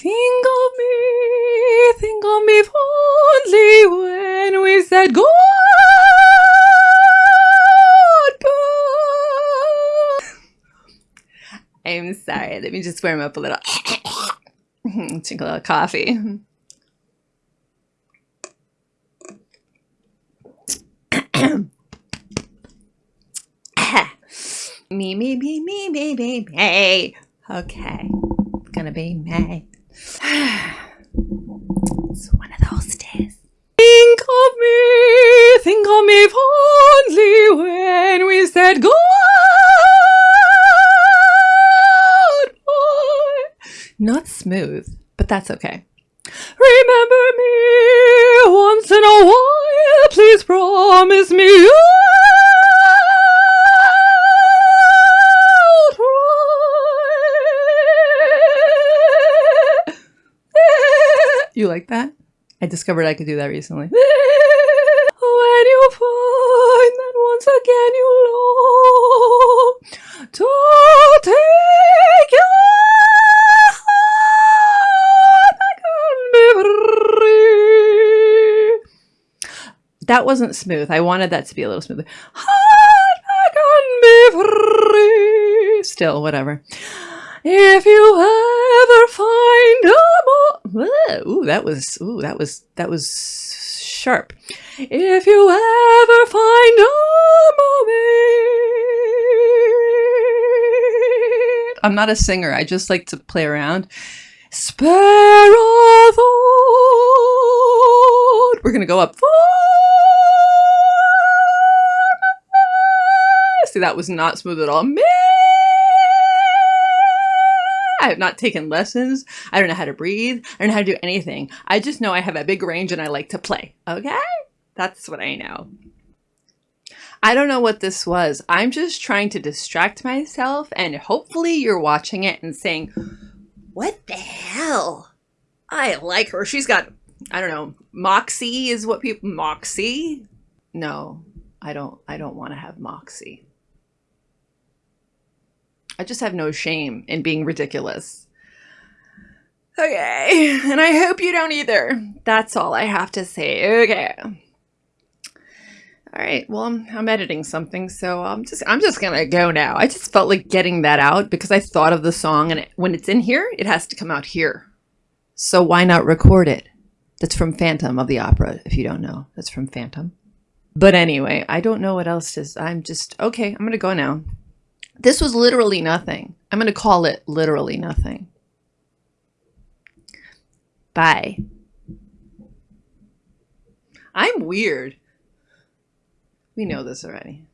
Think of me, think of me fondly when we said goodbye. I'm sorry, let me just warm up a little. Drink a little coffee. me, me, me, me, me, me, me. Okay, it's gonna be May. It's one of those days. Think of me, think of me fondly when we said goodbye. Not smooth, but that's okay. Remember me once in a while, please promise me you You like that? I discovered I could do that recently. when you find that once again you long to take your heart back and be free. That wasn't smooth. I wanted that to be a little smoother. Still, whatever. If you ever find a Ooh, that was ooh, that was that was sharp. If you ever find a moment, I'm not a singer. I just like to play around. Spare a thought. We're gonna go up. See, that was not smooth at all. I have not taken lessons. I don't know how to breathe. I don't know how to do anything. I just know I have a big range and I like to play. Okay? That's what I know. I don't know what this was. I'm just trying to distract myself and hopefully you're watching it and saying, what the hell? I like her. She's got, I don't know, moxie is what people, moxie? No, I don't, I don't want to have moxie. I just have no shame in being ridiculous. Okay, and I hope you don't either. That's all I have to say. Okay. All right. Well, I'm, I'm editing something, so I'm just I'm just gonna go now. I just felt like getting that out because I thought of the song, and it, when it's in here, it has to come out here. So why not record it? That's from Phantom of the Opera. If you don't know, that's from Phantom. But anyway, I don't know what else is. I'm just okay. I'm gonna go now. This was literally nothing. I'm going to call it literally nothing. Bye. I'm weird. We know this already.